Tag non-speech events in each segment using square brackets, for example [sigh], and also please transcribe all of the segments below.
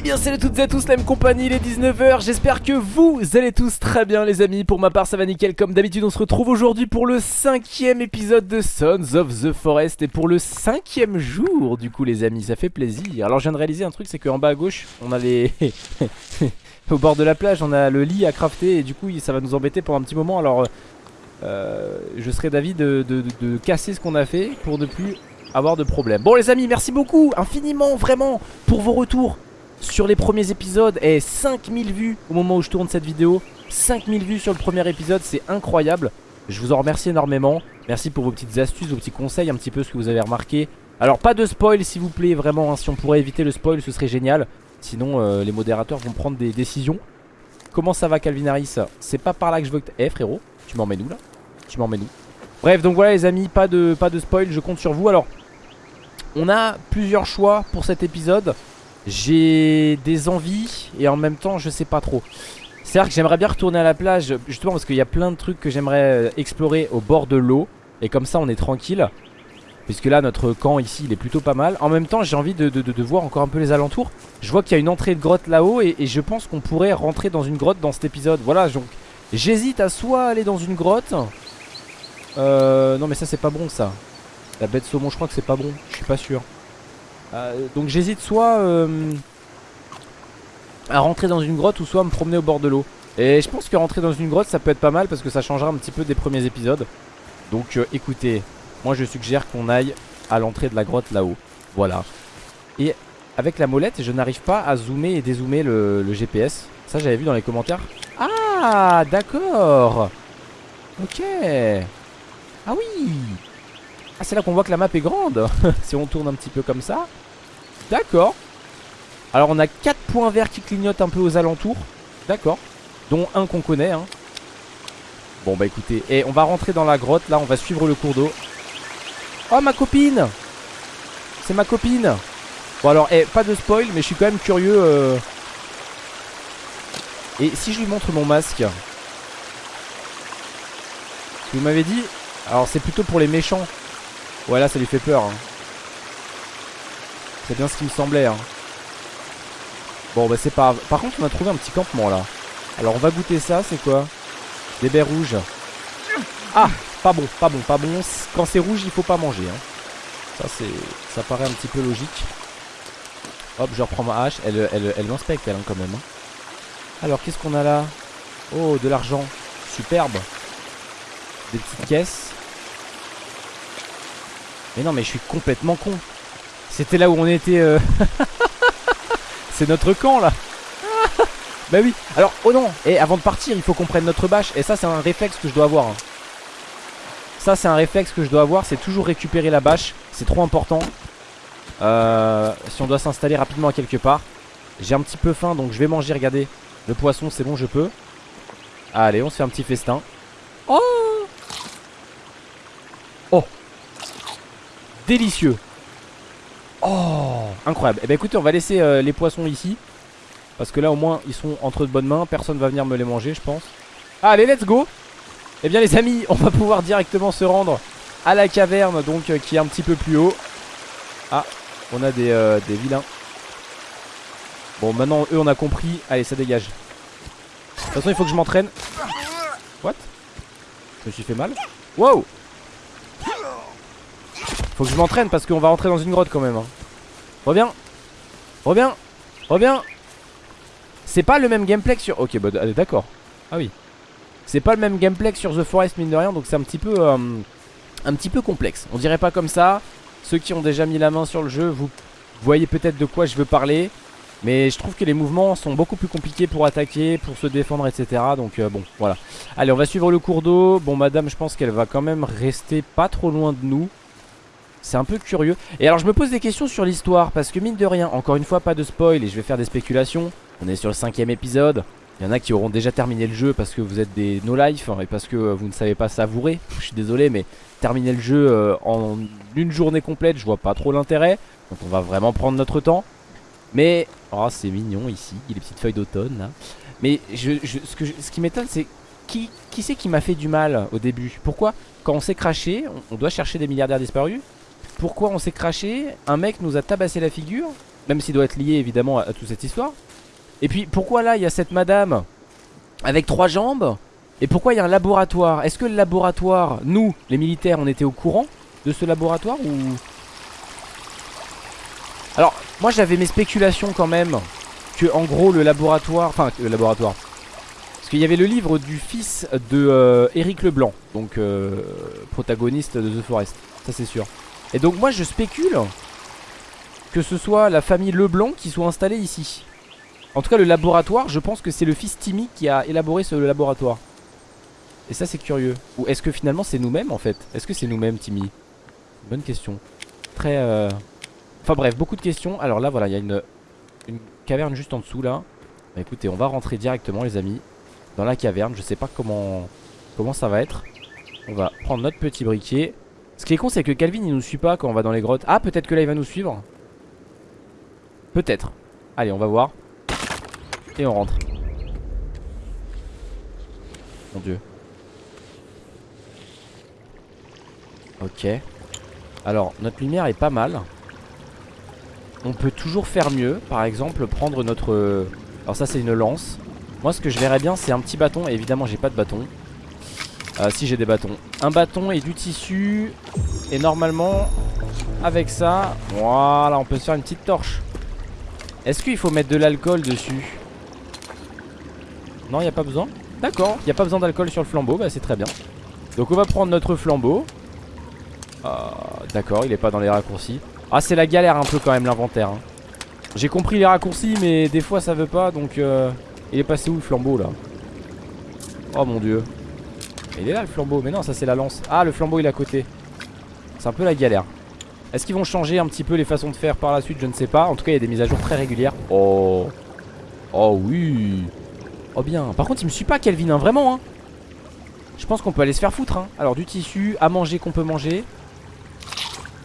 Eh bien salut à toutes et à tous la même compagnie, il est 19h, j'espère que vous allez tous très bien les amis. Pour ma part ça va nickel, comme d'habitude on se retrouve aujourd'hui pour le cinquième épisode de Sons of the Forest. Et pour le cinquième jour du coup les amis, ça fait plaisir. Alors je viens de réaliser un truc, c'est qu'en bas à gauche on a les... [laughs] Au bord de la plage on a le lit à crafter. Et du coup ça va nous embêter pendant un petit moment. Alors euh, je serais d'avis de, de, de casser ce qu'on a fait pour ne plus avoir de problème. Bon les amis merci beaucoup infiniment vraiment pour vos retours sur les premiers épisodes Et 5000 vues au moment où je tourne cette vidéo. 5000 vues sur le premier épisode c'est incroyable. Je vous en remercie énormément. Merci pour vos petites astuces, vos petits conseils Un petit peu ce que vous avez remarqué. Alors pas de spoil s'il vous plaît vraiment hein. Si on pourrait éviter le spoil ce serait génial. Sinon euh, les modérateurs vont prendre des décisions. Comment ça va Calvin Harris? C'est pas par là que je veux que... Eh frérot tu m'emmènes où là? Tu m'emmènes où? Bref donc voilà les amis pas de, pas de spoil je compte sur vous. Alors on a plusieurs choix pour cet épisode J'ai des envies et en même temps je sais pas trop. C'est-à-dire que j'aimerais bien retourner à la plage Justement parce qu'il y a plein de trucs que j'aimerais euh, explorer au bord de l'eau. Et comme ça on est tranquille. Puisque là notre camp ici il est plutôt pas mal. En même temps j'ai envie de, de, voir encore un peu les alentours. Je vois qu'il y a une entrée de grotte là-haut et, et, je pense qu'on pourrait rentrer dans une grotte dans cet épisode. Voilà donc j'hésite à soit aller dans une grotte. Euh, Non mais ça c'est pas bon ça. La bête saumon je crois que c'est pas bon. Je suis pas sûr euh, Donc j'hésite soit euh, À rentrer dans une grotte Ou soit à me promener au bord de l'eau. Et je pense que rentrer dans une grotte ça peut être pas mal Parce que ça changera un petit peu des premiers épisodes. Donc euh, écoutez Moi je suggère qu'on aille à l'entrée de la grotte là-haut. Voilà. Et avec la molette je n'arrive pas à zoomer et dézoomer le, le GPS Ça j'avais vu dans les commentaires. Ah d'accord. Ok. Ah oui. Ah c'est là qu'on voit que la map est grande. [laughs] Si on tourne un petit peu comme ça D'accord. Alors on a 4 points verts qui clignotent un peu aux alentours. D'accord. Dont un qu'on connaît hein. Bon bah écoutez Et on va rentrer dans la grotte. Là on va suivre le cours d'eau. Oh ma copine! C'est ma copine! Bon alors eh, pas de spoil Mais je suis quand même curieux euh... Et si je lui montre mon masque? Vous m'avez dit Alors c'est plutôt pour les méchants. Ouais là ça lui fait peur hein. C'est bien ce qui me semblait hein. Bon bah c'est pas Par contre on a trouvé un petit campement là. Alors on va goûter ça c'est quoi? Des baies rouges. Ah pas bon pas bon pas bon. Quand c'est rouge il faut pas manger hein. Ça c'est ça paraît un petit peu logique. Hop je reprends ma hache. Elle, elle, elle m'inspecte elle hein, quand même. Alors qu'est-ce qu'on a là? Oh de l'argent. Superbe. Des petites caisses. Mais non mais je suis complètement con C'était là où on était euh... [laughs] C'est notre camp là. [laughs] Bah oui. Alors oh non. Et avant de partir il faut qu'on prenne notre bâche. Et ça c'est un réflexe que je dois avoir hein. Ça c'est un réflexe que je dois avoir. C'est toujours récupérer la bâche. C'est trop important. Euh, Si on doit s'installer rapidement à quelque part. J'ai un petit peu faim donc je vais manger. Regardez. Le poisson c'est bon je peux. Allez on se fait un petit festin. Oh! Oh! Délicieux Oh Incroyable. Eh ben écoutez on va laisser euh, les poissons ici. Parce que là au moins ils sont entre de bonnes mains. Personne va venir me les manger je pense. Allez let's go. Eh bien les amis on va pouvoir directement se rendre à la caverne Donc euh, qui est un petit peu plus haut. Ah on a des, euh, des vilains. Bon maintenant eux on a compris. Allez ça dégage. De toute façon il faut que je m'entraîne. What? Je me suis fait mal. Wow faut que je m'entraîne parce qu'on va rentrer dans une grotte quand même hein. Reviens Reviens Reviens C'est pas le même gameplay que sur... Ok bah d'accord Ah oui C'est pas le même gameplay que sur The Forest mine de rien Donc c'est un petit peu euh, Un petit peu complexe On dirait pas comme ça Ceux qui ont déjà mis la main sur le jeu Vous voyez peut-être de quoi je veux parler mais je trouve que les mouvements sont beaucoup plus compliqués pour attaquer, pour se défendre, etc. Donc euh, bon, voilà. Allez, on va suivre le cours d'eau. Bon, madame, je pense qu'elle va quand même rester pas trop loin de nous. C'est un peu curieux. Et alors je me pose des questions sur l'histoire Parce que mine de rien, encore une fois pas de spoil Et je vais faire des spéculations. On est sur le cinquième épisode. Il y en a qui auront déjà terminé le jeu Parce que vous êtes des no-life hein, Et parce que vous ne savez pas savourer. [laughs] Je suis désolé mais terminer le jeu euh, en une journée complète Je vois pas trop l'intérêt. Donc on va vraiment prendre notre temps. Mais Oh c'est mignon ici Les petites feuilles d'automne Mais ce qui m'étonne c'est Qui, qui c'est qui m'a fait du mal au début? Pourquoi? Quand on s'est craché On doit chercher des milliardaires disparus pourquoi on s'est craché Un mec nous a tabassé la figure Même s'il doit être lié évidemment à, toute cette histoire. Et puis pourquoi là il y a cette madame avec trois jambes Et pourquoi il y a un laboratoire? Est-ce que le laboratoire, nous les militaires on était au courant de ce laboratoire ou... Alors moi j'avais mes spéculations quand même Que en gros le laboratoire Enfin le laboratoire Parce qu'il y avait le livre du fils de euh, Leblanc Donc euh, protagoniste de The Forest Ça c'est sûr Et donc moi je spécule Que ce soit la famille Leblanc qui soit installée ici En tout cas le laboratoire je pense que c'est le fils Timmy qui a élaboré ce laboratoire Et ça c'est curieux Ou est-ce que finalement c'est nous-mêmes en fait? Est-ce que c'est nous-mêmes Timmy? Bonne question Très euh... Enfin bref, beaucoup de questions. Alors là, voilà, il y a une, caverne juste en dessous là. Bah, écoutez, on va rentrer directement, les amis, dans la caverne. Je sais pas comment, comment ça va être. On va prendre notre petit briquet. Ce qui est con, c'est que Calvin, il nous suit pas quand on va dans les grottes. Ah, peut-être que là, il va nous suivre. Peut-être. Allez, on va voir. Et on rentre. Mon dieu. Ok. Alors, notre lumière est pas mal. On peut toujours faire mieux Par exemple prendre notre... Alors ça c'est une lance Moi ce que je verrais bien c'est un petit bâton Et évidemment j'ai pas de bâton euh, Si j'ai des bâtons. Un bâton et du tissu. Et normalement Avec ça Voilà on peut se faire une petite torche. Est-ce qu'il faut mettre de l'alcool dessus? Non il a pas besoin. D'accord. Il a pas besoin d'alcool sur le flambeau Bah c'est très bien. Donc on va prendre notre flambeau. Euh, D'accord il est pas dans les raccourcis. Ah c'est la galère un peu quand même l'inventaire hein. J'ai compris les raccourcis mais des fois ça veut pas donc euh... Il est passé où le flambeau là? Oh mon dieu Il est là le flambeau. Mais non ça c'est la lance. Ah le flambeau il est à côté. C'est un peu la galère. Est-ce qu'ils vont changer un petit peu les façons de faire par la suite? Je ne sais pas. En tout cas il y a des mises à jour très régulières. Oh. Oh oui. Oh bien. Par contre il me suit pas Kelvin hein, vraiment hein. Je pense qu'on peut aller se faire foutre hein. Alors du tissu à manger qu'on peut manger.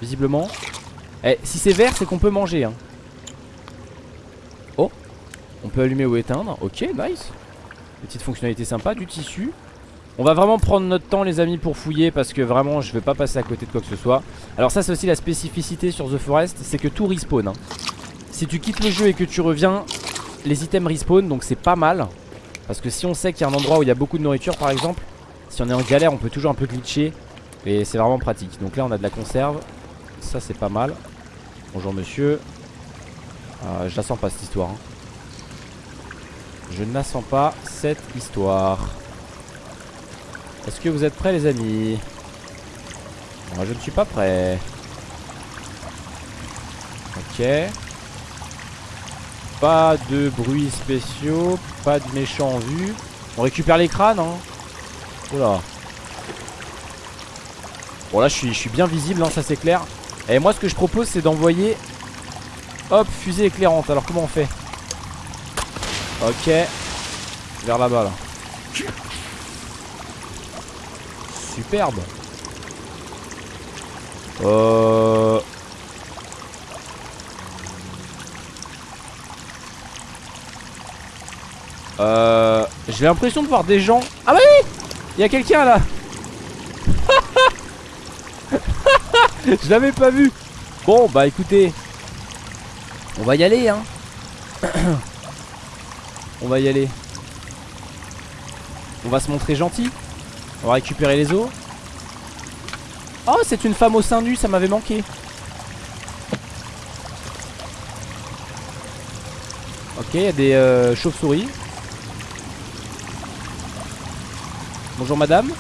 Visiblement. Eh, si c'est vert, c'est qu'on peut manger. Hein. Oh, on peut allumer ou éteindre. Ok, nice. Petite fonctionnalité sympa, du tissu. On va vraiment prendre notre temps les amis pour fouiller parce que vraiment je vais pas passer à côté de quoi que ce soit Alors ça c'est aussi la spécificité sur The Forest C'est que tout respawn hein. Si tu quittes le jeu et que tu reviens Les items respawn donc c'est pas mal Parce que si on sait qu'il y a un endroit où il y a beaucoup de nourriture par exemple Si on est en galère on peut toujours un peu glitcher Et c'est vraiment pratique Donc là on a de la conserve Ça c'est pas mal Bonjour monsieur. Euh, je la sens pas cette histoire. Hein. Je ne pas cette histoire. Est-ce que vous êtes prêts les amis? Moi je ne suis pas prêt. Ok. Pas de bruits spéciaux, pas de méchants en vue. On récupère les crânes hein? Oula. Bon là je suis, bien visible, hein, ça c'est clair. Et moi ce que je propose c'est d'envoyer Hop fusée éclairante Alors comment on fait? Ok Vers là-bas là Superbe. Euh Euh J'ai l'impression de voir des gens. Ah bah oui Il y a quelqu'un là. [laughs] Je l'avais pas vu. Bon bah écoutez On va y aller hein. [coughs] On va y aller. On va se montrer gentil On va récupérer les os. Oh c'est une femme au sein nu ça m'avait manqué. Ok il y a des euh, chauves-souris. Bonjour madame.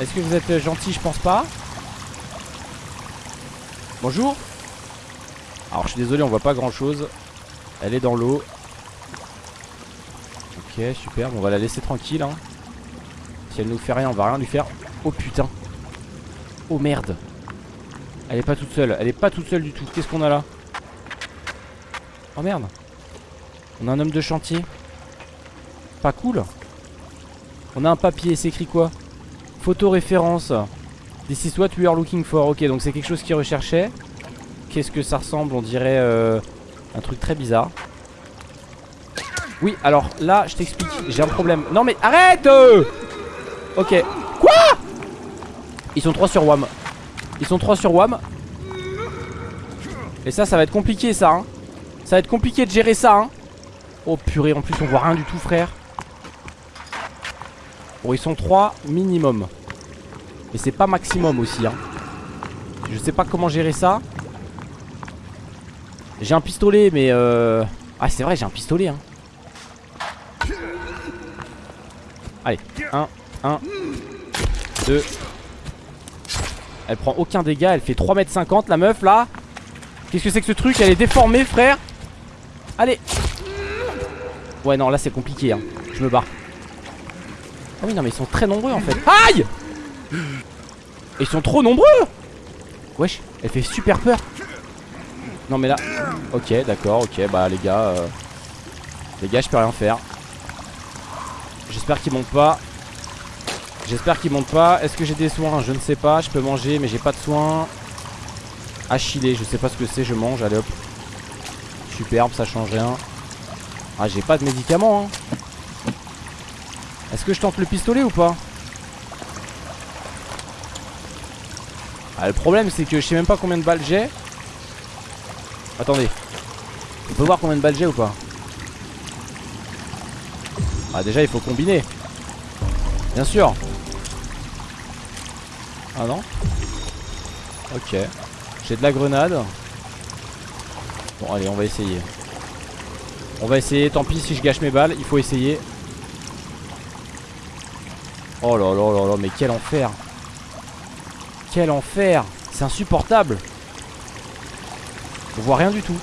Est-ce que vous êtes gentil Je pense pas. Bonjour. Alors je suis désolé on voit pas grand chose Elle est dans l'eau. Ok super On va la laisser tranquille hein. Si elle nous fait rien on va rien lui faire Oh putain Oh merde Elle est pas toute seule Elle est pas toute seule du tout Qu'est-ce qu'on a là Oh merde On a un homme de chantier Pas cool On a un papier c'est écrit quoi Photo référence This is what we are looking for. Ok, donc c'est quelque chose qu'il recherchait. Qu'est-ce que ça ressemble On dirait euh, un truc très bizarre. Oui, alors là, je t'explique. J'ai un problème. Non, mais arrête euh Ok. Quoi Ils sont trois sur WAM. Ils sont trois sur WAM. Et ça, ça va être compliqué ça hein. Ça va être compliqué de gérer ça hein. Oh purée, en plus on voit rien du tout frère Bon ils sont 3 minimum Et c'est pas maximum aussi hein. Je sais pas comment gérer ça J'ai un pistolet mais euh... Ah c'est vrai j'ai un pistolet hein Allez 1 1 2 Elle prend aucun dégât Elle fait 3m50 la meuf là. Qu'est-ce que c'est que ce truc? Elle est déformée frère. Allez. Ouais non là c'est compliqué hein. Je me barre. Ah oui non mais ils sont très nombreux en fait. Aïe! Ils sont trop nombreux! Wesh elle fait super peur. Non mais là Ok d'accord ok bah les gars euh... Les gars je peux rien faire. J'espère qu'ils montent pas J'espère qu'ils montent pas. Est-ce que j'ai des soins? Je ne sais pas. Je peux manger mais j'ai pas de soins. Achillé. Je sais pas ce que c'est. Je mange. Allez hop. Superbe. Ça change rien. Ah j'ai pas de médicaments hein. Est-ce que je tente le pistolet ou pas? Ah le problème c'est que je sais même pas combien de balles j'ai. Attendez. On peut voir combien de balles j'ai ou pas? Ah déjà il faut combiner. Bien sûr Ah non Ok J'ai de la grenade Bon allez on va essayer on va essayer, tant pis si je gâche mes balles, il faut essayer. Oh là là là là, mais quel enfer Quel enfer C'est insupportable On voit rien du tout.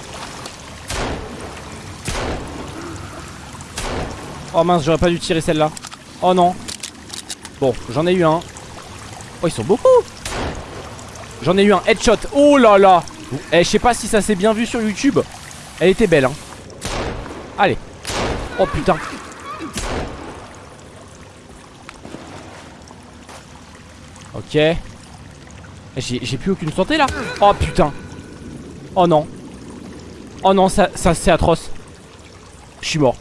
Oh mince, j'aurais pas dû tirer celle-là. Oh non. Bon, j'en ai eu un. Oh, ils sont beaucoup. J'en ai eu un headshot. Oh là là. Eh, je sais pas si ça s'est bien vu sur YouTube. Elle était belle, hein. Allez. Oh putain. Ok. J'ai plus aucune santé là. Oh putain. Oh non. Oh non ça, ça c'est atroce. Je suis mort.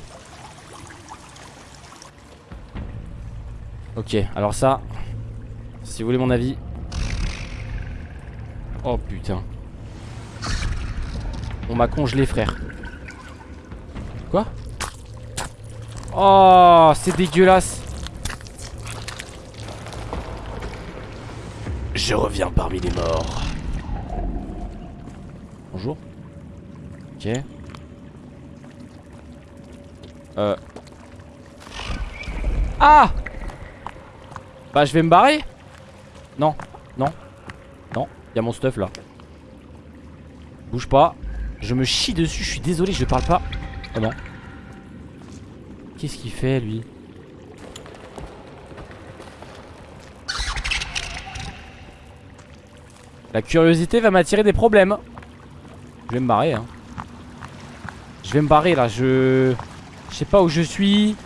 Ok alors ça Si vous voulez mon avis Oh putain On m'a congelé frère Quoi? Oh, c'est dégueulasse. Je reviens parmi les morts. Bonjour. Ok. Euh. Ah Bah je vais me barrer Non, non, non, il y a mon stuff là. Bouge pas. Je me chie dessus, je suis désolé, je parle pas. Comment Qu'est-ce qu'il fait lui? La curiosité va m'attirer des problèmes. Je vais me barrer hein. Je vais me barrer là. Je... Je sais pas où je suis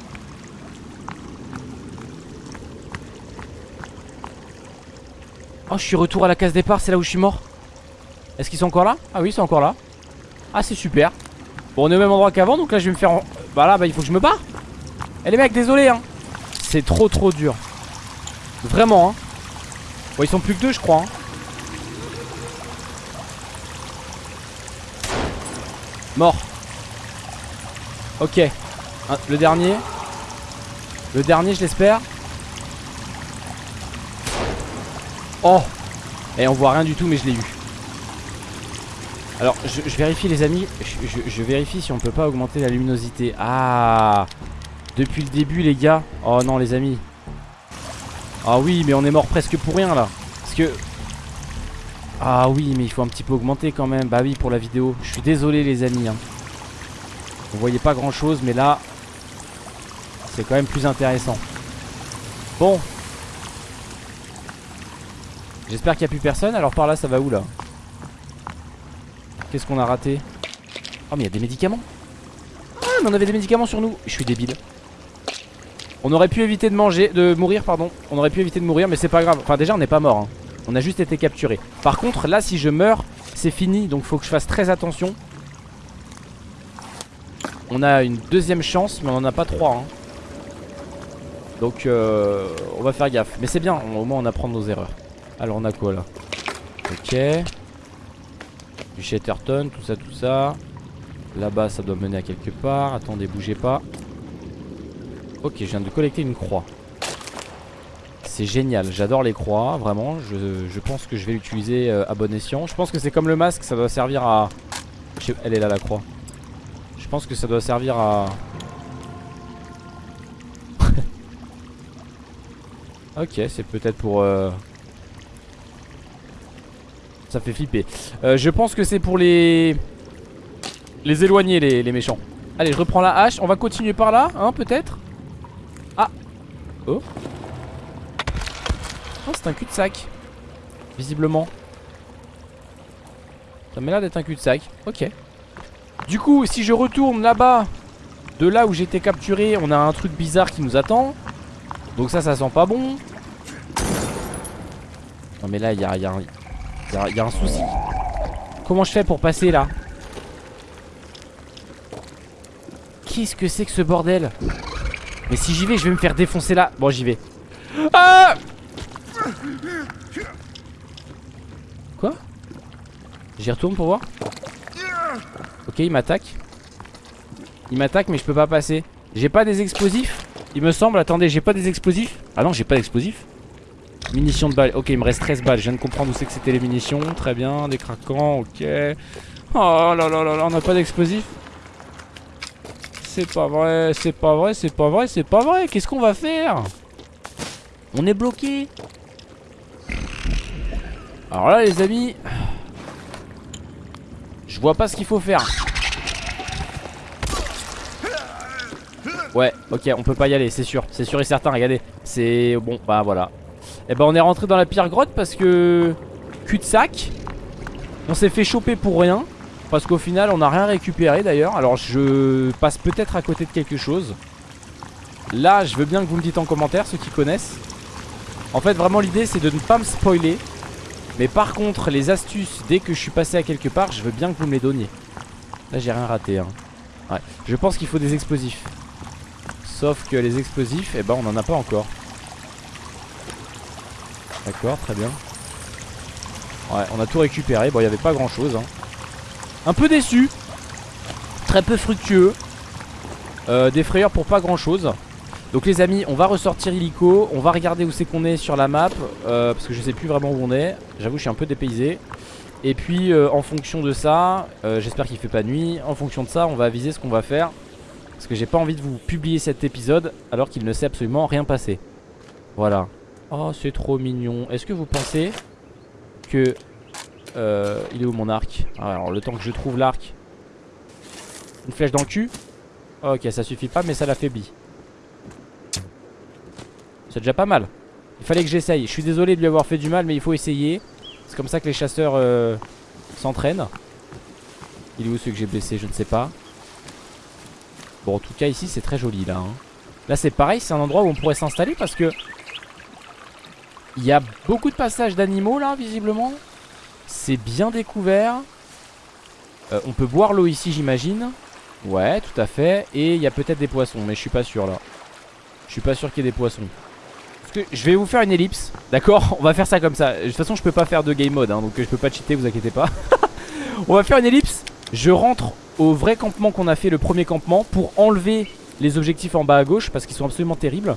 Oh je suis retour à la case départ C'est là où je suis mort. Est-ce qu'ils sont encore là? Ah oui ils sont encore là. Ah c'est super. Bon on est au même endroit qu'avant donc là je vais me faire Bah là bah il faut que je me barre. Eh les mecs désolé hein. C'est trop trop dur. Vraiment hein. Bon ils sont plus que deux je crois hein. Mort. Ok. Le dernier. Le dernier je l'espère Oh. Et eh, on voit rien du tout mais je l'ai eu. Alors je, vérifie les amis. Je, vérifie si on peut pas augmenter la luminosité. Ah. Depuis le début les gars. Oh non les amis. Ah oui mais on est mort presque pour rien là. Parce que Ah oui mais il faut un petit peu augmenter quand même. Bah oui pour la vidéo. Je suis désolé les amis hein. Vous voyez pas grand chose mais là C'est quand même plus intéressant. Bon J'espère qu'il n'y a plus personne. Alors par là ça va où là? Qu'est-ce qu'on a raté? Oh mais il y a des médicaments. Ah mais on avait des médicaments sur nous. Je suis débile. On aurait pu éviter de manger De mourir pardon. On aurait pu éviter de mourir mais c'est pas grave. Enfin déjà on n'est pas mort hein. On a juste été capturé. Par contre là si je meurs C'est fini. Donc faut que je fasse très attention. On a une deuxième chance Mais on en a pas trois hein. Donc euh, on va faire gaffe. Mais c'est bien. Au moins on apprend nos erreurs Alors on a quoi là Ok Du Shatterton, tout ça, tout ça. Là-bas, ça doit mener à quelque part. Attendez, bougez pas. Ok, je viens de collecter une croix. C'est génial, j'adore les croix, vraiment. Je, pense que je vais l'utiliser euh, à bon escient. Je pense que c'est comme le masque, ça doit servir à... Elle est là la croix. Je pense que ça doit servir à... [laughs] ok, c'est peut-être pour... Euh, ça fait flipper. Euh, je pense que c'est pour les... Les éloigner les, les méchants. Allez, je reprends la hache. On va continuer par là, hein, peut-être Ah Oh Oh, c'est un cul-de-sac. Visiblement. Ça m'a l'air d'être un cul-de-sac. Ok. Du coup, si je retourne là-bas, de là où j'étais capturé, on a un truc bizarre qui nous attend. Donc ça, ça sent pas bon. Non mais là, il y a, y, a, y a un souci. Comment je fais pour passer là? Qu'est-ce que c'est que ce bordel? Mais si j'y vais, je vais me faire défoncer là. Bon, j'y vais. Ah! Quoi? J'y retourne pour voir? Ok il m'attaque. Il m'attaque mais je peux pas passer. J'ai pas des explosifs? Il me semble, attendez j'ai pas des explosifs? Ah non j'ai pas d'explosifs Munitions de balles, ok il me reste 13 balles. Je viens de comprendre où c'est que c'était les munitions. Très bien, des craquants, ok. Oh là là là là, on a pas d'explosifs. C'est pas vrai, c'est pas vrai, c'est pas vrai, c'est pas vrai. Qu'est-ce qu'on va faire? On est bloqué. Alors là les amis Je vois pas ce qu'il faut faire. Ouais ok on peut pas y aller c'est sûr. C'est sûr et certain regardez. C'est bon bah voilà Et eh ben on est rentré dans la pire grotte parce que Cul-de-sac. On s'est fait choper pour rien. Parce qu'au final on a rien récupéré d'ailleurs. Alors je passe peut-être à côté de quelque chose. Là je veux bien que vous me dites en commentaire ceux qui connaissent. En fait vraiment l'idée c'est de ne pas me spoiler. Mais par contre les astuces Dès que je suis passé à quelque part Je veux bien que vous me les donniez. Là j'ai rien raté hein. ouais. Je pense qu'il faut des explosifs. Sauf que les explosifs Eh ben on en a pas encore D'accord très bien. Ouais on a tout récupéré. Bon il n'y avait pas grand chose hein. Un peu déçu. Très peu fructueux. Euh, Des frayeurs pour pas grand chose donc les amis on va ressortir illico. On va regarder où c'est qu'on est sur la map euh, Parce que je sais plus vraiment où on est. J'avoue je suis un peu dépaysé. Et puis euh, en fonction de ça J'espère qu'il fait pas nuit. En fonction de ça on va aviser ce qu'on va faire. Parce que j'ai pas envie de vous publier cet épisode Alors qu'il ne s'est absolument rien passé. Voilà Oh c'est trop mignon. Est-ce que vous pensez que Il est où mon arc? Ah, Alors le temps que je trouve l'arc. Une flèche dans le cul? Ok ça suffit pas mais ça l'affaiblit. C'est déjà pas mal. Il fallait que j'essaye. Je suis désolé de lui avoir fait du mal mais il faut essayer. C'est comme ça que les chasseurs euh, s'entraînent. Il est où celui que j'ai blessé? Je ne sais pas. Bon en tout cas ici c'est très joli là hein. Là c'est pareil c'est un endroit où on pourrait s'installer parce que Il y a beaucoup de passages d'animaux là visiblement. C'est bien découvert. Euh, On peut boire l'eau ici j'imagine. Ouais tout à fait. Et il y a peut-être des poissons mais je suis pas sûr là. Je suis pas sûr qu'il y ait des poissons. Je vais vous faire une ellipse D'accord? On va faire ça comme ça. De toute façon je peux pas faire de game mode hein, Donc je peux pas cheater vous inquiétez pas. [laughs] On va faire une ellipse. Je rentre au vrai campement qu'on a fait Le premier campement Pour enlever les objectifs en bas à gauche Parce qu'ils sont absolument terribles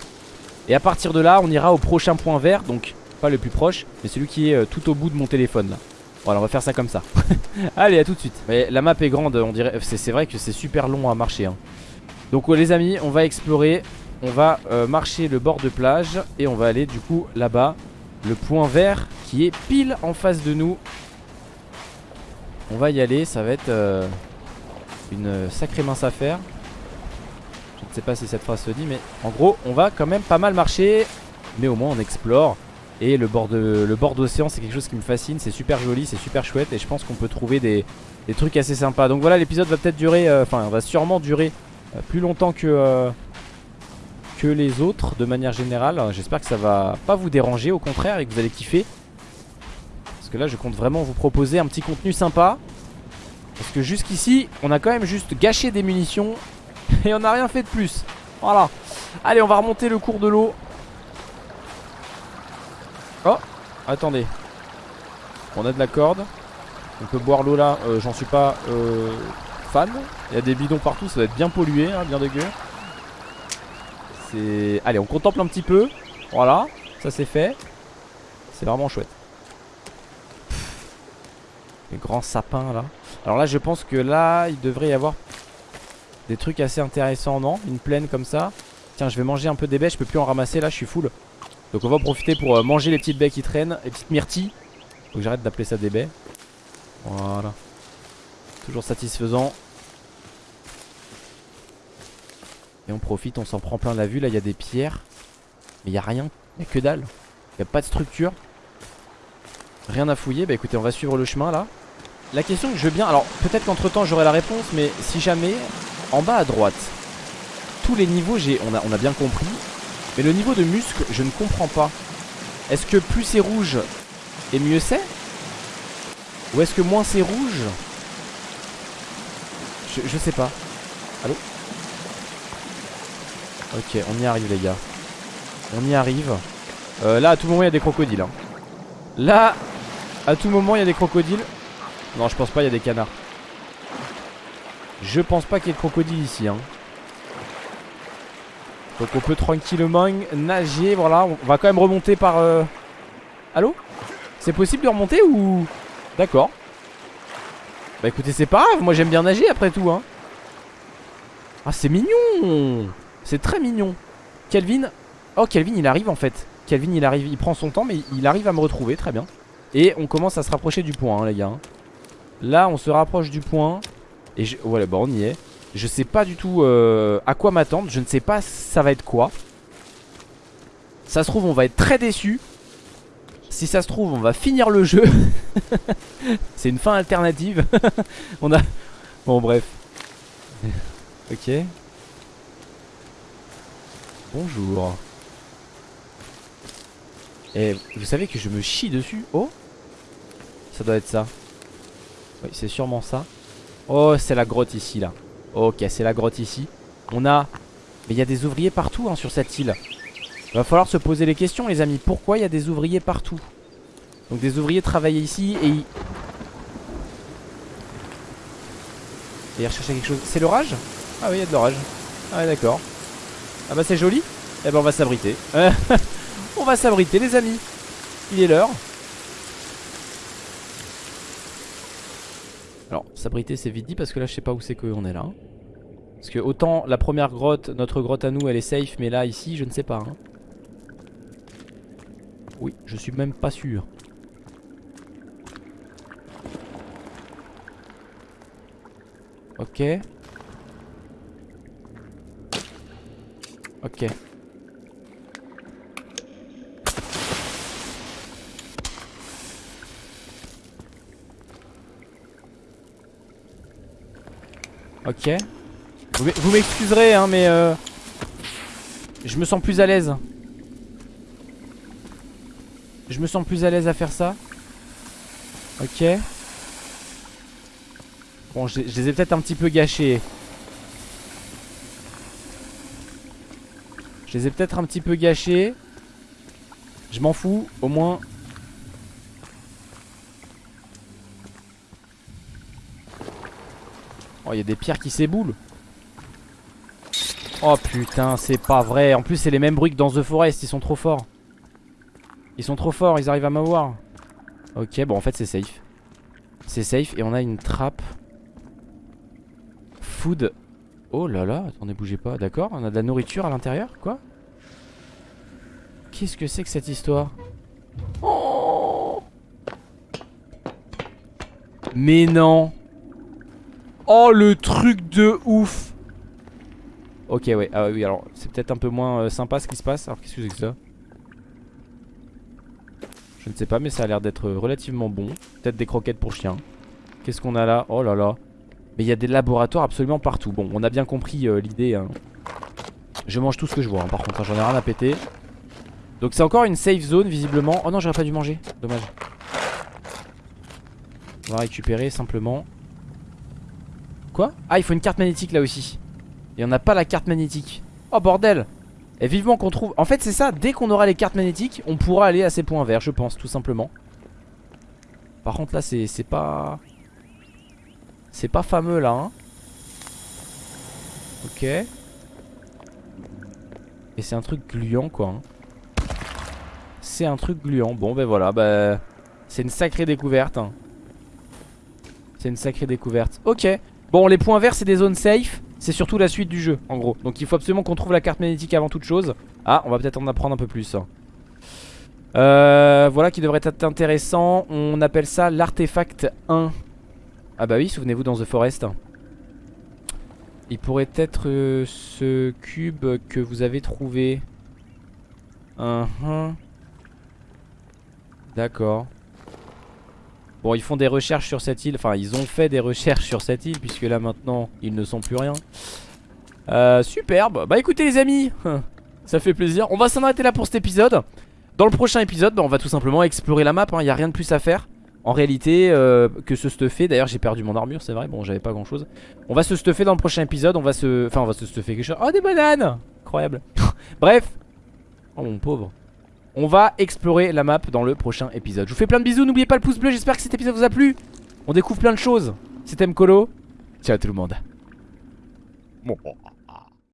Et à partir de là on ira au prochain point vert Donc pas le plus proche Mais celui qui est euh, tout au bout de mon téléphone là Voilà on va faire ça comme ça [laughs] Allez à tout de suite Mais la map est grande on dirait C'est vrai que c'est super long à marcher hein. Donc les amis on va explorer on va euh, marcher le bord de plage et on va aller du coup là-bas. Le point vert qui est pile en face de nous. On va y aller, ça va être euh, une sacrée mince affaire. Je sais pas si cette phrase se dit, mais en gros, on va quand même pas mal marcher. Mais au moins, on explore. Et le bord d'océan, c'est quelque chose qui me fascine. C'est super joli, c'est super chouette. Et je pense qu'on peut trouver des, trucs assez sympas. Donc voilà, l'épisode va peut-être durer, euh, enfin, va sûrement durer plus longtemps que que les autres de manière générale. J'espère que ça va pas vous déranger, au contraire, et que vous allez kiffer. Parce que là, je compte vraiment vous proposer un petit contenu sympa. Parce que jusqu'ici, on a quand même juste gâché des munitions et on n'a rien fait de plus. Voilà. Allez, on va remonter le cours de l'eau. Oh, attendez. On a de la corde. On peut boire l'eau là, euh, j'en suis pas euh, fan. Il y a des bidons partout, ça va être bien pollué, hein, bien dégueu. C'est... Allez, on contemple un petit peu. Voilà, ça c'est fait. C'est vraiment chouette. Les grands sapins là. Alors là, je pense que là, il devrait y avoir des trucs assez intéressants, non? Une plaine comme ça? Tiens, je vais manger un peu des baies, je peux plus en ramasser là, je suis full. Donc on va profiter pour euh, manger les petites baies qui traînent, les petites myrtilles. Faut que j'arrête d'appeler ça des baies. Voilà. Toujours satisfaisant. Et on profite, on s'en prend plein la vue. Là, il y a des pierres. Mais il n'y a rien. Il n'y a que dalle. Il n'y a pas de structure. Rien à fouiller. Bah écoutez, on va suivre le chemin là. La question que je veux bien... Alors, peut-être qu'entre temps, j'aurai la réponse. Mais si jamais, en bas à droite, tous les niveaux, on, a, on a bien compris. Mais le niveau de muscle, je ne comprends pas. Est-ce que plus c'est rouge et mieux c'est? Ou est-ce que moins c'est rouge? Je, je sais pas. Allô? Ok, on y arrive les gars. On y arrive. Euh, là, à tout moment, il y a des crocodiles. Hein. Là, à tout moment, il y a des crocodiles. Non, je pense pas, il y a des canards. Je pense pas qu'il y ait de crocodiles ici. Hein. Donc on peut tranquillement nager. Voilà, on va quand même remonter par... Euh... Allô? C'est possible de remonter ou... D'accord. Bah écoutez, c'est pas grave. Moi, j'aime bien nager après tout. Hein. Ah, c'est mignon C'est très mignon. Kelvin... Oh, Kelvin, il arrive en fait. Kelvin, il arrive. Il prend son temps, mais il arrive à me retrouver. Très bien. Et on commence à se rapprocher du point, hein, les gars. Là, on se rapproche du point. Et je... voilà, bah on y est. Je sais pas du tout euh, à quoi m'attendre. Je ne sais pas ça va être quoi. Ça se trouve, on va être très déçu. Si ça se trouve, on va finir le jeu. [laughs] C'est une fin alternative. [laughs] on a... Bon, bref. [laughs] ok. Bonjour. Et vous savez que je me chie dessus Oh Ça doit être ça. Oui, c'est sûrement ça. Oh, c'est la grotte ici, là. Ok, c'est la grotte ici. On a... Mais il y a des ouvriers partout hein, sur cette île. Va falloir se poser les questions, les amis. Pourquoi il y a des ouvriers partout? Donc des ouvriers travaillent ici et ils... Et ils recherchaient quelque chose. C'est l'orage? Ah oui, il y a de l'orage. Ah ouais, d'accord. Ah bah c'est joli. Eh ben on va s'abriter. [laughs] on va s'abriter, les amis. Il est l'heure. Alors, s'abriter c'est vite parce que là je sais pas où c'est qu'on est là. Parce que autant la première grotte, notre grotte à nous elle est safe mais là ici je ne sais pas. Hein. Oui, je suis même pas sûr. Ok. Ok. Ok. Vous m'excuserez, hein, mais euh, je me sens plus à l'aise. Je me sens plus à l'aise à faire ça. Ok. Bon, je, les ai peut-être un petit peu gâchés. Je les ai peut-être un petit peu gâchés. Je m'en fous, au moins il y a des pierres qui s'éboulent. Oh putain, c'est pas vrai. En plus, c'est les mêmes bruits que dans The Forest. Ils sont trop forts. Ils sont trop forts, ils arrivent à m'avoir. Ok, bon, en fait, c'est safe. C'est safe. Et on a une trappe. Food. Oh là là, attendez, bougez pas. D'accord, on a de la nourriture à l'intérieur. Quoi? Qu'est-ce que c'est que cette histoire? Mais non Oh le truc de ouf. Ok ouais, ah oui alors c'est peut-être un peu moins euh, sympa ce qui se passe. Alors qu'est-ce que c'est que ça? Je ne sais pas mais ça a l'air d'être relativement bon. Peut-être des croquettes pour chien Qu'est-ce qu'on a là? Oh là là. Mais il y a des laboratoires absolument partout. Bon on a bien compris euh, l'idée hein. Je mange tout ce que je vois hein, par contre hein, j'en ai rien à péter. Donc c'est encore une safe zone visiblement. Oh non j'aurais pas dû manger. Dommage. On va récupérer simplement Quoi Ah il faut une carte magnétique là aussi Et on n'a pas la carte magnétique Oh bordel Et vivement qu'on trouve En fait c'est ça Dès qu'on aura les cartes magnétiques On pourra aller à ces points verts je pense tout simplement Par contre là c'est pas... C'est pas fameux là hein. Ok. Et c'est un truc gluant quoi. Hein. C'est un truc gluant. Bon ben voilà, bah, c'est une sacrée découverte. Hein. C'est une sacrée découverte. Ok. Bon les points verts c'est des zones safe. C'est surtout la suite du jeu en gros. Donc il faut absolument qu'on trouve la carte magnétique avant toute chose. Ah on va peut-être en apprendre un peu plus. Euh, voilà qui devrait être intéressant. On appelle ça l'artefact 1. Ah bah oui, souvenez-vous dans The Forest. Il pourrait être euh, ce cube que vous avez trouvé. Uh D'accord. Bon, ils font des recherches sur cette île. Enfin, ils ont fait des recherches sur cette île, puisque là maintenant, ils ne sont plus rien. Euh, superbe. Bah écoutez les amis, [laughs] ça fait plaisir. On va s'en arrêter là pour cet épisode. Dans le prochain épisode, bah, on va tout simplement explorer la map. Il hein. n'y a rien de plus à faire. En réalité, euh, que se stuffer. D'ailleurs, j'ai perdu mon armure, c'est vrai. Bon, j'avais pas grand chose. On va se stuffer dans le prochain épisode. On va se. Enfin, on va se stuffer quelque chose. Oh, des bananes Incroyable. [laughs] Bref. Oh, mon pauvre. On va explorer la map dans le prochain épisode. Je vous fais plein de bisous. N'oubliez pas le pouce bleu. J'espère que cet épisode vous a plu. On découvre plein de choses. C'était Mkolo. Ciao tout le monde. Bon.